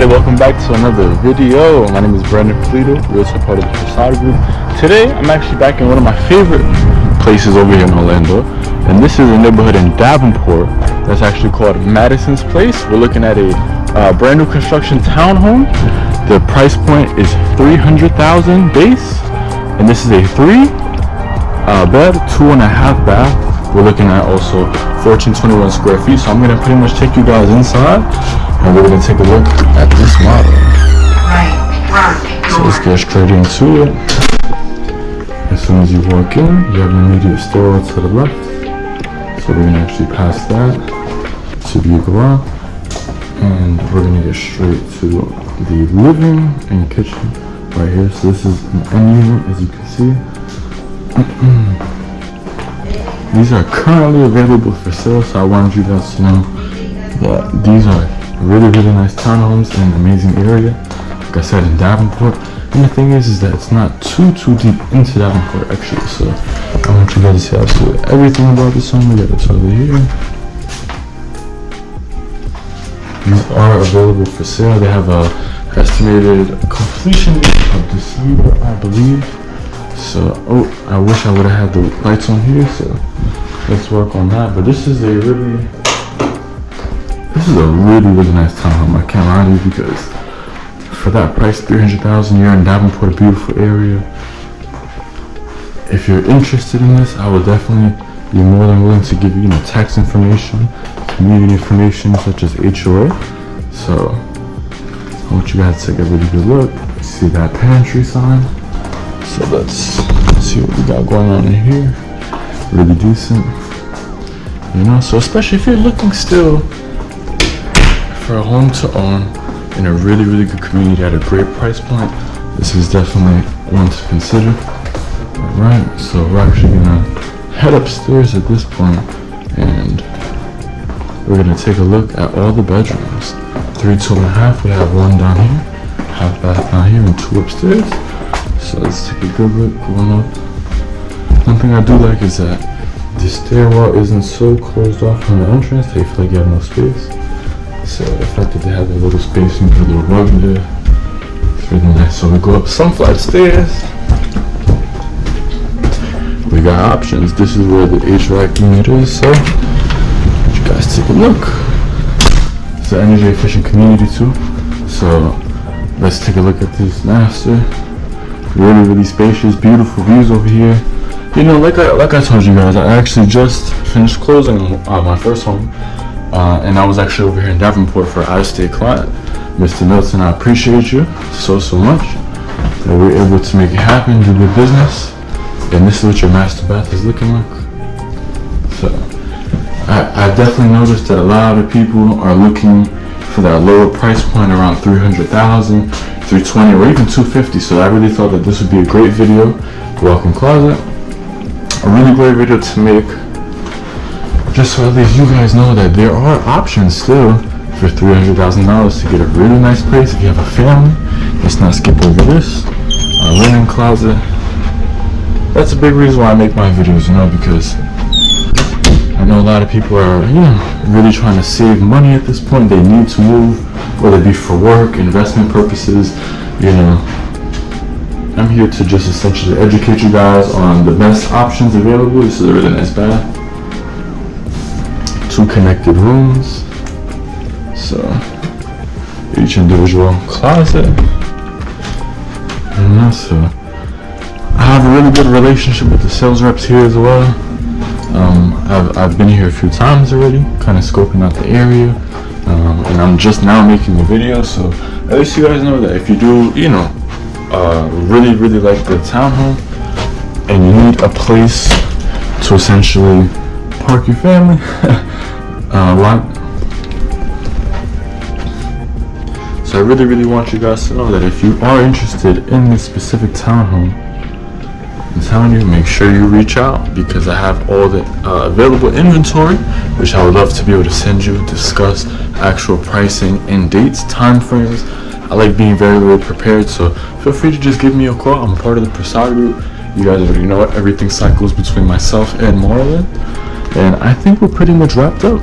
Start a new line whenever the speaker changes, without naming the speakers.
Everybody, welcome back to another video. My name is Brandon Polito, realtor part of the Prasad Group. Today, I'm actually back in one of my favorite places over here in Orlando. And this is a neighborhood in Davenport that's actually called Madison's Place. We're looking at a uh, brand new construction townhome. The price point is 300000 base. And this is a three uh, bed, two and a half bath. We're looking at also 1421 square feet. So I'm gonna pretty much take you guys inside and we're gonna take a look at this model. Right. So let's get straight into it. As soon as you walk in, you have an immediate store to the left. So we're gonna actually pass that to the garage. And we're gonna get straight to the living and kitchen right here. So this is an end unit as you can see. These are currently available for sale, so I wanted you guys to know that these are really, really nice townhomes in an amazing area. Like I said, in Davenport. And the thing is, is that it's not too, too deep into Davenport, actually. So I want you guys to see absolutely everything about this home. We got a over here. These are available for sale. They have a estimated completion of December, I believe. So, oh, I wish I would have had the lights on here, so let's work on that. But this is a really, this is a really, really nice townhome. I can't lie to you because for that price, 300000 you're in Davenport, a beautiful area. If you're interested in this, I would definitely be more than willing to give you, you know, tax information, community information such as HOA. So, I want you guys to take a really good look. See that pantry sign? So let's see what we got going on in here. Really decent. You know, so especially if you're looking still for a home to own in a really, really good community at a great price point, this is definitely one to consider. Alright, so we're actually gonna head upstairs at this point and we're gonna take a look at all the bedrooms. Three, two and a half, we have one down here, half bath down here and two upstairs. So let's take a good look going up. One thing I do like is that the stairwell isn't so closed off from the entrance that you feel like you have no space. So the fact that they have a little space and a little rug there, it's really nice. So we go up some flight stairs. We got options. This is where the HVAC unit is. So you guys take a look. It's an energy efficient community too. So let's take a look at this master really really spacious beautiful views over here. You know like I like I told you guys I actually just finished closing uh, my first home uh, and I was actually over here in Davenport for an out-of-state client Mr. Milton. I appreciate you so so much that we are able to make it happen do good business and this is what your master bath is looking like. So I, I definitely noticed that a lot of people are looking for that lower price point around 300,000 320 or even 250 so I really thought that this would be a great video. Walk-in closet. A really great video to make. Just so at least you guys know that there are options still for $300,000 to get a really nice place if you have a family. Let's not skip over this. A linen closet. That's a big reason why I make my videos you know because I know a lot of people are you know really trying to save money at this point they need to move whether it be for work, investment purposes, you know. I'm here to just essentially educate you guys on the best options available. This is a really nice bath. Two connected rooms. So, each individual closet. And also, I have a really good relationship with the sales reps here as well. Um, I've, I've been here a few times already, kind of scoping out the area. Um, and I'm just now making the video so at least you guys know that if you do you know uh, really really like the townhome and you need a place to essentially park your family uh, lot so I really really want you guys to know that if you are interested in this specific townhome I'm telling you, make sure you reach out because I have all the uh, available inventory, which I would love to be able to send you, discuss actual pricing and dates, time frames. I like being very, very prepared, so feel free to just give me a call. I'm part of the Prasad group. You guys already know it. Everything cycles between myself and Marlon. And I think we're pretty much wrapped up.